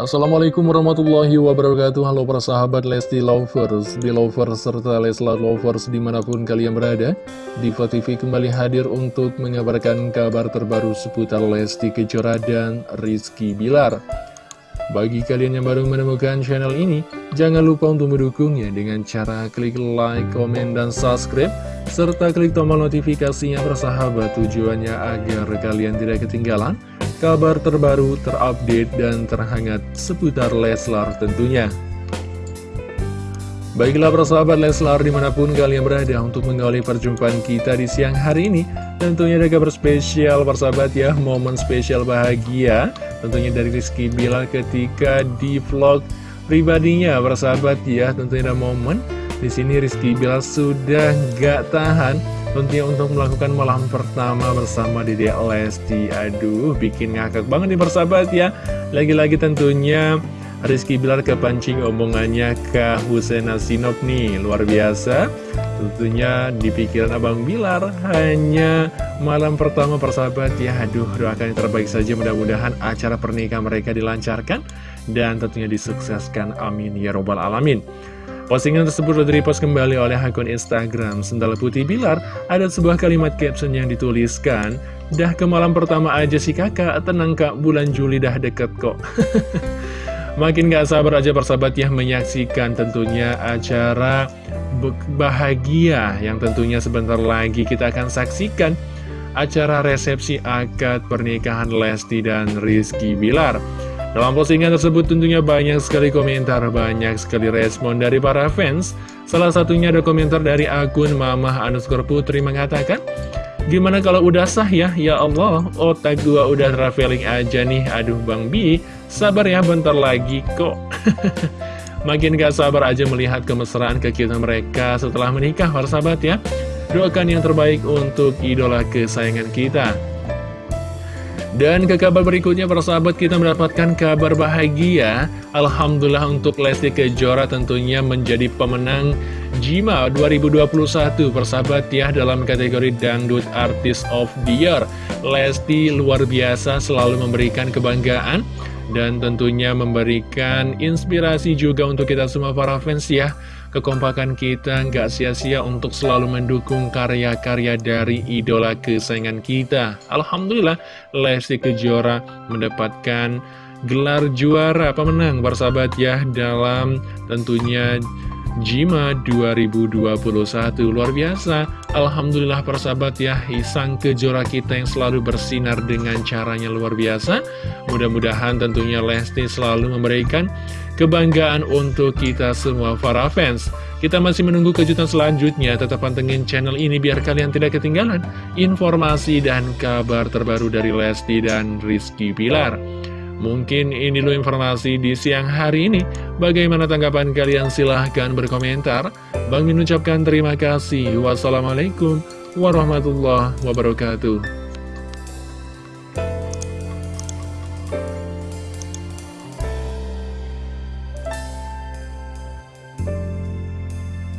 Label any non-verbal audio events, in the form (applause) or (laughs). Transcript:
Assalamualaikum warahmatullahi wabarakatuh. Halo para sahabat Lesti Lovers, Belovers, serta Leslar Lovers di mana pun kalian berada Diva TV kembali hadir untuk mengabarkan kabar terbaru seputar Lesti Kejora dan Rizky Bilar. Bagi kalian yang baru menemukan channel ini Jangan lupa untuk mendukungnya dengan cara klik like, komen, dan subscribe Serta klik tombol notifikasinya persahabat tujuannya agar kalian tidak ketinggalan kabar terbaru, terupdate, dan terhangat seputar Leslar tentunya. Baiklah persahabat Leslar di mana pun kalian berada untuk mengawali perjumpaan kita di siang hari ini Tentunya ada kabar spesial persahabat ya, momen spesial bahagia Tentunya dari Rizky Bilar ketika di vlog pribadinya persahabat ya Tentunya ada momen di sini Rizky Bilar sudah gak tahan. Tentunya untuk melakukan malam pertama bersama Dede Lesti. Aduh, bikin ngakak banget nih persahabat ya. Lagi-lagi tentunya Rizky Bilar kepancing omongannya ke Husena Sinop nih. Luar biasa. Tentunya di pikiran Abang Bilar hanya malam pertama persahabat ya. Aduh, doakan yang terbaik saja. Mudah-mudahan acara pernikahan mereka dilancarkan Dan tentunya disukseskan, amin. Ya robbal alamin Postingan tersebut repost kembali oleh akun Instagram Sendal Putih Bilar. Ada sebuah kalimat caption yang dituliskan, Dah ke malam pertama aja si kakak, tenang kak, bulan Juli dah deket kok. (laughs) Makin gak sabar aja persahabat ya menyaksikan tentunya acara bahagia yang tentunya sebentar lagi kita akan saksikan acara resepsi akad pernikahan Lesti dan Rizky Bilar. Dalam postingan tersebut tentunya banyak sekali komentar, banyak sekali respon dari para fans. Salah satunya ada komentar dari akun Mamah underscore Putri mengatakan, Gimana kalau udah sah ya? Ya Allah, otak gua udah traveling aja nih. Aduh Bang Bi, sabar ya bentar lagi kok. (laughs) Makin gak sabar aja melihat kemesraan kekiutan mereka setelah menikah, para sahabat ya. Doakan yang terbaik untuk idola kesayangan kita. Dan ke kabar berikutnya persahabat kita mendapatkan kabar bahagia. Alhamdulillah untuk Lesti Kejora tentunya menjadi pemenang Jima 2021 persahabat ya dalam kategori Dangdut Artist of the Year. Lesti luar biasa selalu memberikan kebanggaan dan tentunya memberikan inspirasi juga untuk kita semua para fans ya kekompakan kita nggak sia-sia untuk selalu mendukung karya-karya dari idola kesayangan kita. Alhamdulillah, Lesti Kejora mendapatkan gelar juara pemenang bersahabat ya dalam tentunya Jima 2021 luar biasa. Alhamdulillah persahabat ya Isang kejora kita yang selalu bersinar dengan caranya luar biasa. Mudah-mudahan tentunya Lesti selalu memberikan kebanggaan untuk kita semua para fans Kita masih menunggu kejutan selanjutnya Tetap pantengin channel ini biar kalian tidak ketinggalan Informasi dan kabar terbaru dari Lesti dan Rizky Pilar Mungkin ini dulu informasi di siang hari ini. Bagaimana tanggapan kalian? Silahkan berkomentar. Bang Min ucapkan terima kasih. Wassalamualaikum warahmatullahi wabarakatuh.